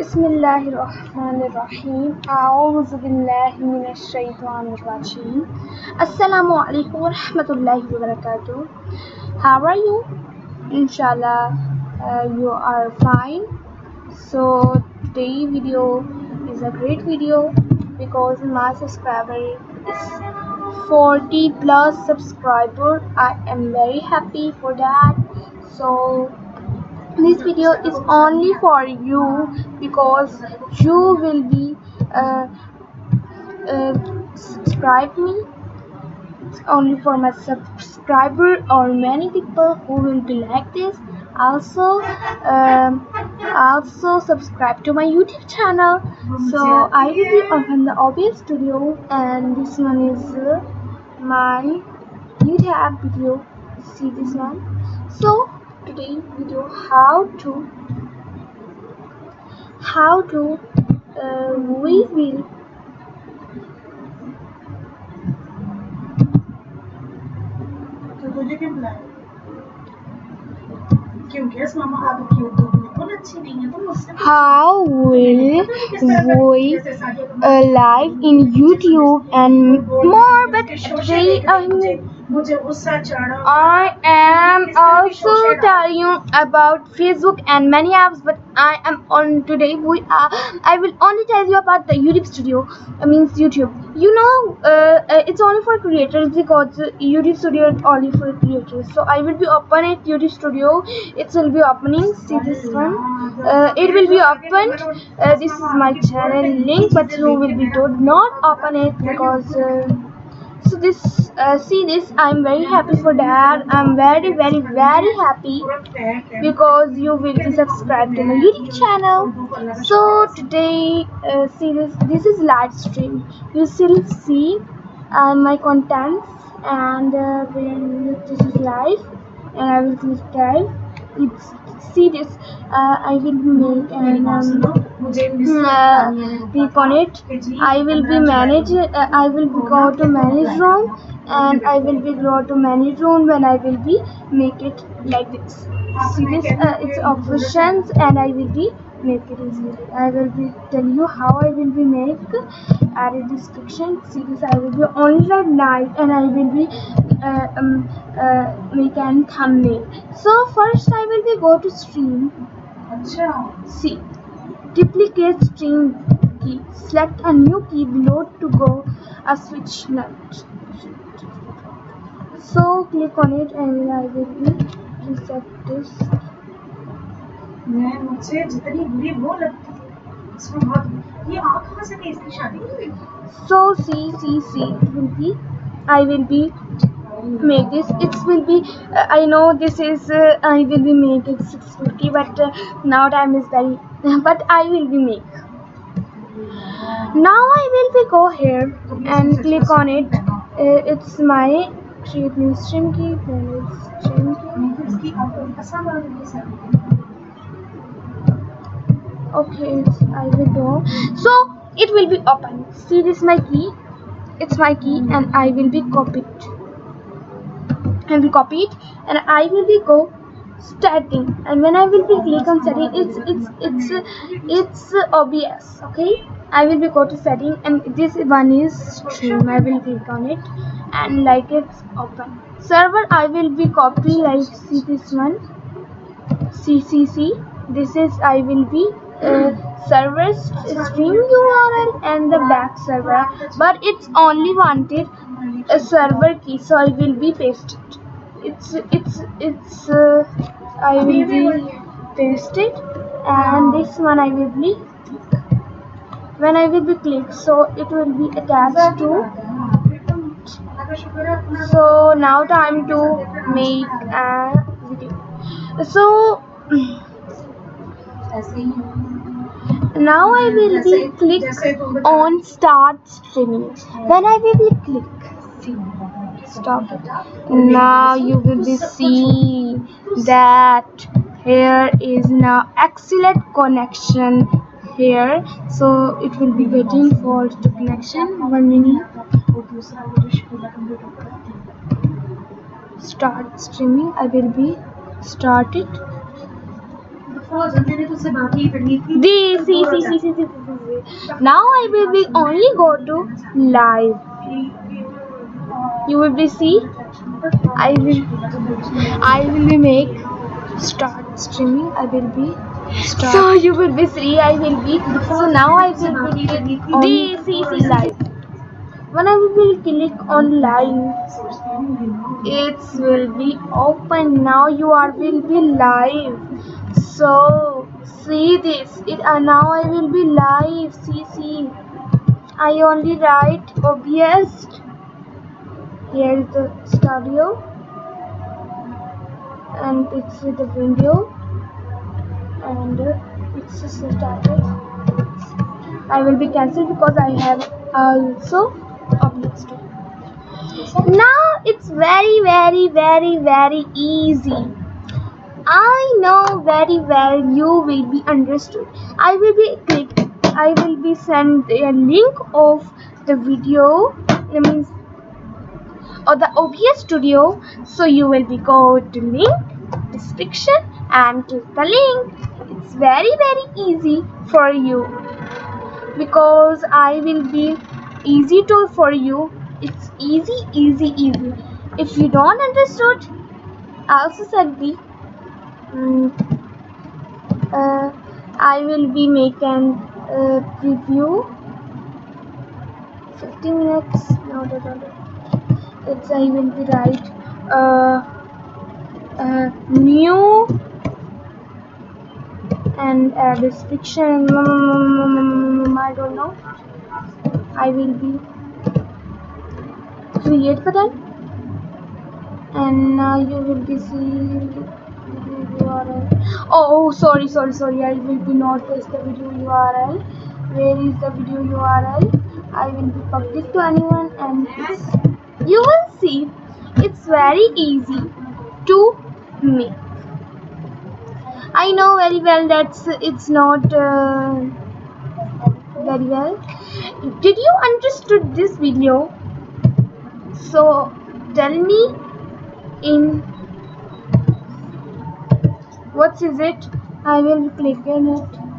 بسم الله الرحمن الرحيم أعوذ بالله من الشيطان الرجيم السلام عليكم ورحمة الله وبركاته How are you? Inshallah uh, you are fine so today video is a great video because my subscriber is 40 plus subscriber I am very happy for that so this video is only for you because you will be uh, uh, subscribe me. It's only for my subscriber or many people who will be like this. Also um, also subscribe to my youtube channel. So i will be on the OBS studio and this one is uh, my youtube video. See this one? So today video how to how to uh, we will तो तुझे क्यों बुलाया क्योंकि इस मामा आप की उर्दू बिल्कुल अच्छी नहीं है तो मुझसे पूछो। how will किस तरह का- we जैसे सादिया को uh, live in youtube and more but उसके शोशे today देख के I'm I am also telling you about Facebook and many apps, but I am on today. We are, I will only tell you about the YouTube Studio. I means YouTube. You know, uh, uh, it's only for creators because YouTube Studio is only for creators. So I will be opening YouTube Studio. It will be opening. See this one. Uh, it will be opened. Uh, this is my channel link, but you will be told not open it because. Uh, this uh, see this i'm very happy for that. I'm very very very happy because you will be subscribed to my youtube channel. So today uh, see this this is live stream. You still see uh, my contents and uh, when this is live and i will click live it's see this uh, i will make and um, uh, click on it i will be manage uh, i will go to manage room and i will be go to manage room when i will be make it like this see this uh, it's options and i will be make it easily i will be tell you how i will be make add a description see this i will be only write night and i will be uh, um, uh, make an thumbnail so first i will be go to stream अच्छा See, duplicate string key. Select a new key below to go a switch nut. So click on it and I will be reset this. मैं मुझसे जितनी बुरी वो लगती है इसमें बहुत ये आप कहाँ से इसकी शादी हुई So see, see, see. It will be. I will be make this it will be uh, i know this is uh, i will be making 650 but uh, now time is very but i will be make. Now i will be go here and click on it. Uh, it's my create new stream key stream key. Okay i will go. So it will be open. See this my key? It's my key and i will be copied. Will copy it and I will be go setting and when I will be click on setting it's it's it's it's OBS okay? I will be go to setting and this one is stream. I will click on it and like it's open. Server I will be copy like see this one CCC this is I will be uh, server stream URL and the back server. But it's only wanted a server key so I will be paste it it's it's it's uh, I will be paste it, and this one I will be when I will be click, so it will be attached to so now time to make a video. So now I will be click on start streaming. When I will be click stop. It now you will be seeing that here is now excellent connection here. So it will be waiting for the connection. One minute start streaming. I will be started. This, see, see, see, see, see, see. Now I will be only go to live. You will be see. I will. I will be make start streaming. I will be. Start. So you will be free. I will be. So now I will be click on this, see, see, live. When I will click on live, it will be open. Now you are will be live. So see this. It uh, now I will be live. See, see. I only write OBS. Here is the studio, and it's the video, and uh, it's just started. I will be cancelled because I have also too. Now it's very, very, very, very easy. I know very well you will be understood. I will be click. I will be send a link of the video. That means or the OBS studio. So you will be go to link description and click the link. It's very very easy for you because I will be easy to for you. It's easy easy easy. If you don't understood, I also said the Mm, uh, I will be making uh, preview 15 minutes no no no no it's I will be right uh, uh, new and uh, description I don't know I will be create for that and now you will be seeing URL. Oh, sorry, sorry, sorry. I will be not paste the video URL. Where is the video URL? I will be public to anyone, and it's, you will see. It's very easy to make. I know very well that it's not uh, very well. Did you understood this video? So tell me in what is it i will click on it